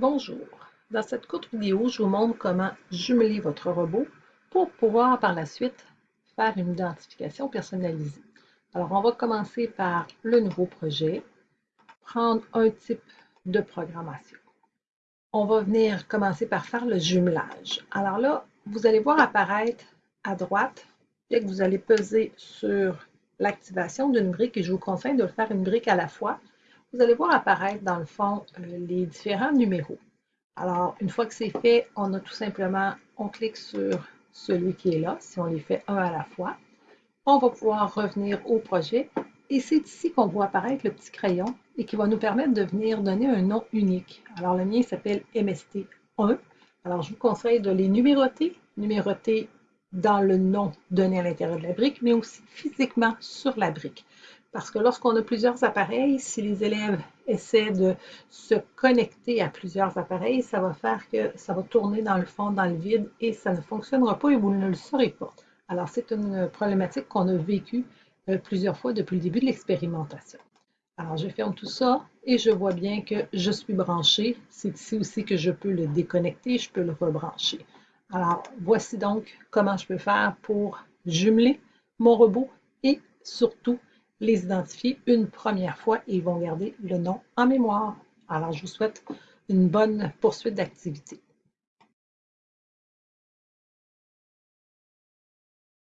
Bonjour, dans cette courte vidéo, je vous montre comment jumeler votre robot pour pouvoir par la suite faire une identification personnalisée. Alors, on va commencer par le nouveau projet, prendre un type de programmation. On va venir commencer par faire le jumelage. Alors là, vous allez voir apparaître à droite, dès que vous allez peser sur l'activation d'une brique, et je vous conseille de le faire une brique à la fois, vous allez voir apparaître dans le fond euh, les différents numéros. Alors, une fois que c'est fait, on a tout simplement, on clique sur celui qui est là, si on les fait un à la fois. On va pouvoir revenir au projet et c'est ici qu'on voit apparaître le petit crayon et qui va nous permettre de venir donner un nom unique. Alors, le mien s'appelle MST1. Alors, je vous conseille de les numéroter, numéroter dans le nom donné à l'intérieur de la brique, mais aussi physiquement sur la brique. Parce que lorsqu'on a plusieurs appareils, si les élèves essaient de se connecter à plusieurs appareils, ça va faire que ça va tourner dans le fond, dans le vide, et ça ne fonctionnera pas et vous ne le saurez pas. Alors, c'est une problématique qu'on a vécue euh, plusieurs fois depuis le début de l'expérimentation. Alors, je ferme tout ça et je vois bien que je suis branché. C'est ici aussi que je peux le déconnecter, je peux le rebrancher. Alors, voici donc comment je peux faire pour jumeler mon robot et surtout les identifier une première fois et ils vont garder le nom en mémoire. Alors, je vous souhaite une bonne poursuite d'activité.